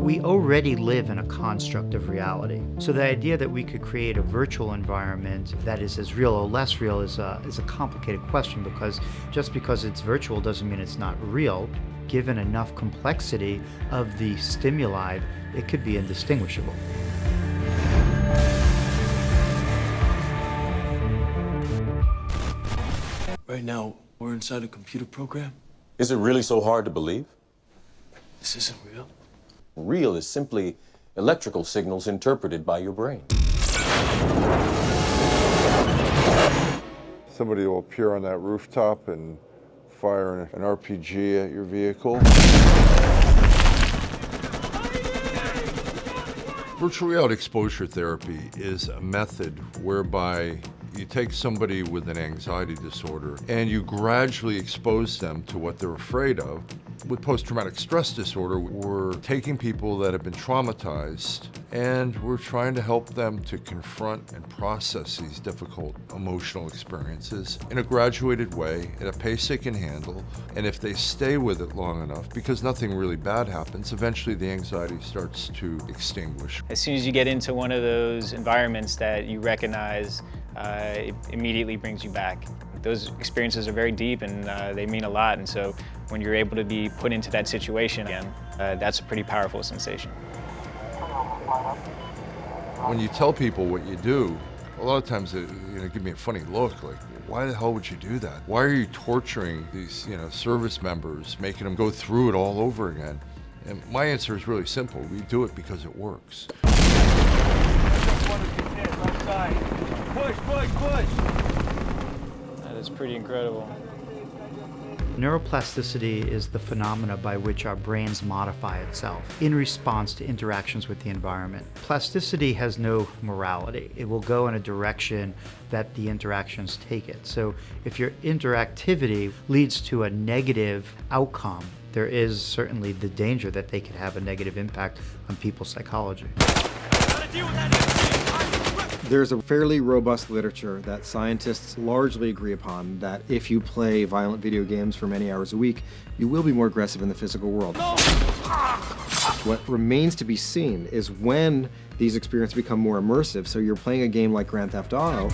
we already live in a construct of reality. So the idea that we could create a virtual environment that is as real or less real is a, is a complicated question because just because it's virtual doesn't mean it's not real. Given enough complexity of the stimuli, it could be indistinguishable. Right now, we're inside a computer program. Is it really so hard to believe? This isn't real. Real is simply electrical signals interpreted by your brain. Somebody will appear on that rooftop and fire an RPG at your vehicle. Virtual reality exposure therapy is a method whereby you take somebody with an anxiety disorder and you gradually expose them to what they're afraid of. With post-traumatic stress disorder, we're taking people that have been traumatized and we're trying to help them to confront and process these difficult emotional experiences in a graduated way, at a pace they can handle. And if they stay with it long enough, because nothing really bad happens, eventually the anxiety starts to extinguish. As soon as you get into one of those environments that you recognize, uh, it immediately brings you back. Those experiences are very deep and uh, they mean a lot. And so when you're able to be put into that situation again, uh, that's a pretty powerful sensation. When you tell people what you do, a lot of times they you know, give me a funny look, like, why the hell would you do that? Why are you torturing these you know, service members, making them go through it all over again? And my answer is really simple. We do it because it works. Push, push, push! That is pretty incredible. Neuroplasticity is the phenomena by which our brains modify itself in response to interactions with the environment. Plasticity has no morality. It will go in a direction that the interactions take it. So if your interactivity leads to a negative outcome, there is certainly the danger that they could have a negative impact on people's psychology. There's a fairly robust literature that scientists largely agree upon that if you play violent video games for many hours a week, you will be more aggressive in the physical world. What remains to be seen is when these experiences become more immersive. So you're playing a game like Grand Theft Auto,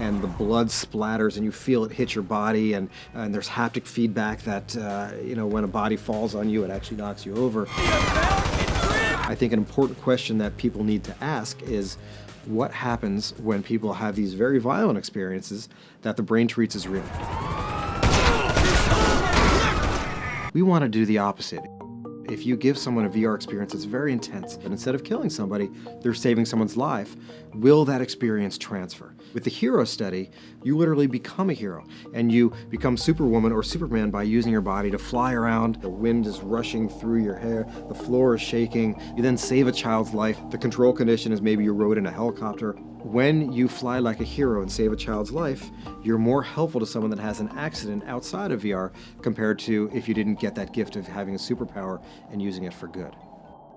and the blood splatters and you feel it hit your body and, and there's haptic feedback that, uh, you know, when a body falls on you, it actually knocks you over. I think an important question that people need to ask is what happens when people have these very violent experiences that the brain treats as real? We want to do the opposite. If you give someone a VR experience that's very intense, but instead of killing somebody, they're saving someone's life, will that experience transfer? With the hero study, you literally become a hero, and you become Superwoman or Superman by using your body to fly around. The wind is rushing through your hair, the floor is shaking. You then save a child's life. The control condition is maybe you rode in a helicopter. When you fly like a hero and save a child's life, you're more helpful to someone that has an accident outside of VR compared to if you didn't get that gift of having a superpower and using it for good.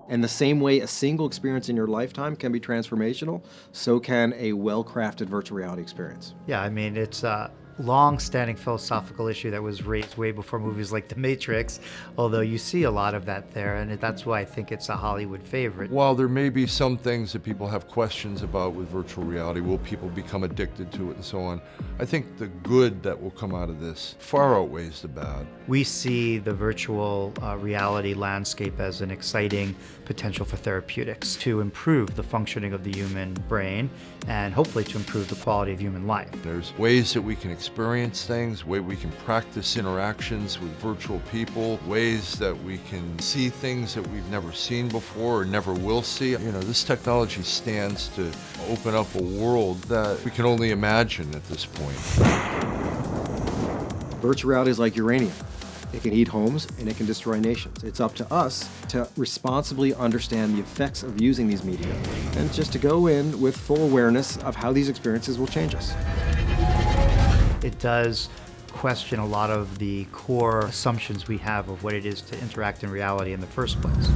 And the same way a single experience in your lifetime can be transformational, so can a well-crafted virtual reality experience. Yeah, I mean, it's a long-standing philosophical issue that was raised way before movies like The Matrix, although you see a lot of that there, and that's why I think it's a Hollywood favorite. While there may be some things that people have questions about with virtual reality, will people become addicted to it and so on, I think the good that will come out of this far outweighs the bad. We see the virtual uh, reality landscape as an exciting potential for therapeutics to improve the functioning of the human brain and hopefully to improve the quality of human life. There's ways that we can experience things, way we can practice interactions with virtual people, ways that we can see things that we've never seen before or never will see. You know, this technology stands to open up a world that we can only imagine at this point. Virtual reality is like uranium. It can heat homes and it can destroy nations. It's up to us to responsibly understand the effects of using these media and just to go in with full awareness of how these experiences will change us. It does question a lot of the core assumptions we have of what it is to interact in reality in the first place.